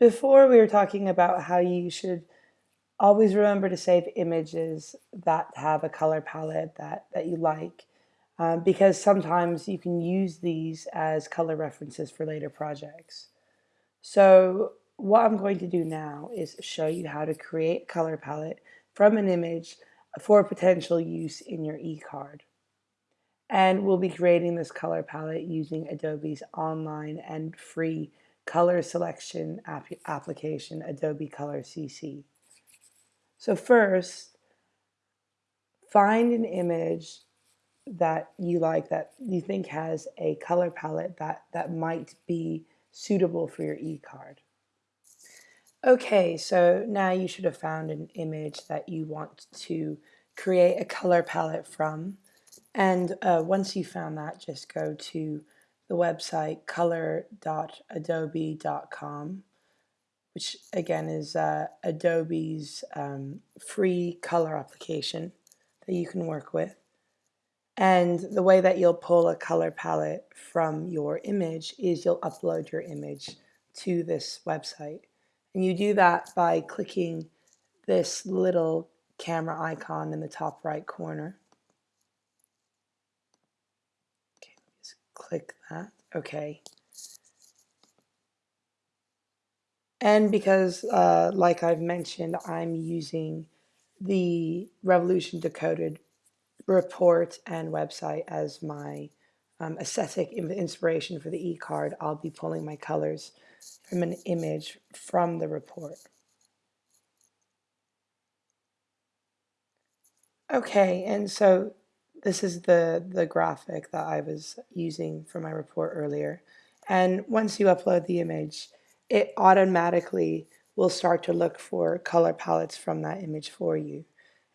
Before we were talking about how you should always remember to save images that have a color palette that, that you like um, because sometimes you can use these as color references for later projects. So what I'm going to do now is show you how to create a color palette from an image for potential use in your e-card. And we'll be creating this color palette using Adobe's online and free color selection ap application, Adobe Color CC. So first, find an image that you like that you think has a color palette that, that might be suitable for your e-card. Okay, so now you should have found an image that you want to create a color palette from. And uh, once you found that, just go to the website color.adobe.com which again is uh, Adobe's um, free color application that you can work with. And the way that you'll pull a color palette from your image is you'll upload your image to this website. And you do that by clicking this little camera icon in the top right corner. Okay, just click that. Okay. And because, uh, like I've mentioned, I'm using the Revolution Decoded report and website as my um, aesthetic inspiration for the e-card, I'll be pulling my colors from an image from the report. Okay, and so this is the, the graphic that I was using for my report earlier. And once you upload the image, it automatically will start to look for color palettes from that image for you.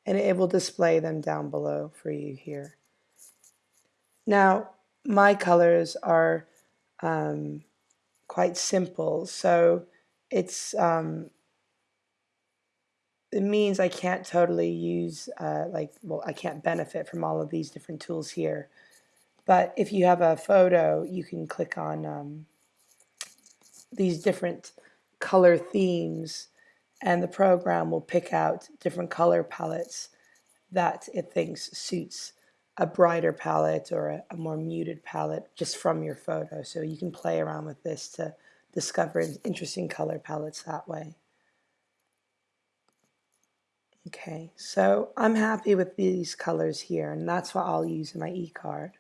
And it will display them down below for you here. Now, my colors are um, quite simple, so it's um, it means I can't totally use uh, like well I can't benefit from all of these different tools here. But if you have a photo, you can click on um, these different color themes and the program will pick out different color palettes that it thinks suits a brighter palette or a, a, more muted palette just from your photo. So you can play around with this to discover interesting color palettes that way. Okay, so I'm happy with these colors here and that's what I'll use in my e-card.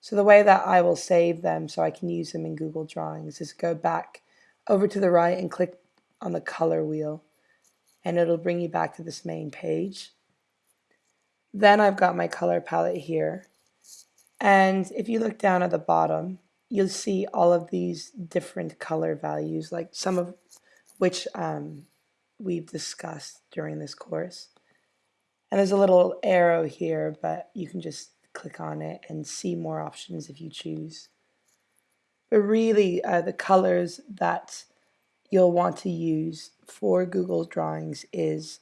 So the way that I will save them so I can use them in Google Drawings is go back over to the right and click on the color wheel and it'll bring you back to this main page. Then I've got my color palette here. And if you look down at the bottom, you'll see all of these different color values, like some of which um, we've discussed during this course. And there's a little arrow here, but you can just click on it and see more options if you choose. But really, uh, the colors that you'll want to use for Google Drawings is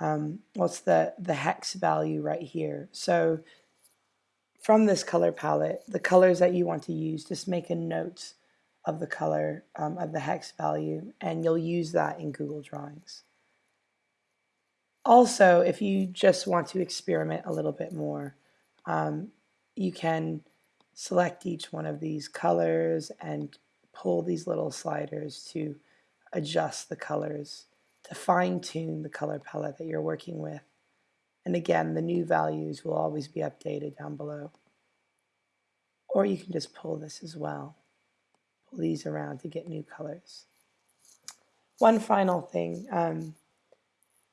um, what's the, the hex value right here. So from this color palette, the colors that you want to use, just make a note of the color um, of the hex value and you'll use that in Google Drawings. Also, if you just want to experiment a little bit more, um, you can select each one of these colors and pull these little sliders to adjust the colors, to fine tune the color palette that you're working with. And again, the new values will always be updated down below. Or you can just pull this as well. These around to get new colors. One final thing, um,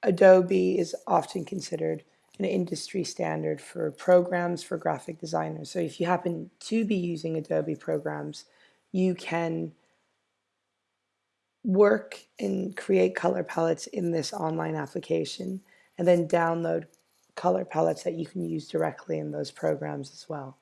Adobe is often considered an industry standard for programs for graphic designers. So if you happen to be using Adobe programs, you can work and create color palettes in this online application and then download color palettes that you can use directly in those programs as well.